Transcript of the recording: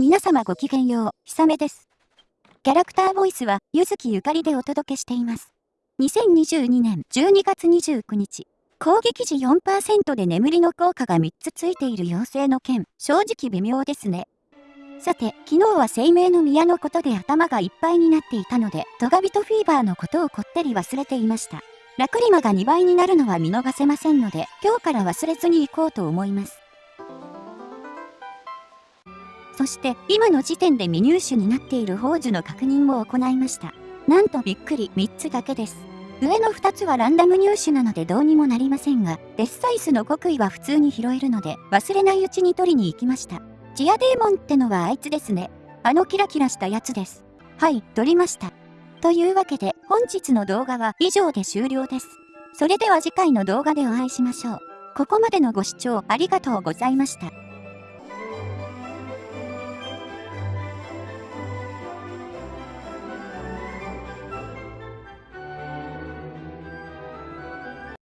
皆様ごきげんよう、ひさめです。キャラクターボイスは、ゆずきゆかりでお届けしています。2022年12月29日、攻撃時4%で眠りの効果が3つついている妖精の剣、正直微妙ですね。さて、昨日は生命の宮のことで頭がいっぱいになっていたので、トガビトフィーバーのことをこってり忘れていました。ラクリマが2倍になるのは見逃せませんので、今日から忘れずに行こうと思います。そして今の時点で未入手になっている宝珠の確認も行いました。なんとびっくり3つだけです。上の2つはランダム入手なのでどうにもなりませんが、デスサイスの極意は普通に拾えるので忘れないうちに取りに行きました。ジアデーモンってのはあいつですね。あのキラキラしたやつです。はい、取りました。というわけで本日の動画は以上で終了です。それでは次回の動画でお会いしましょう。ここまでのご視聴ありがとうございました。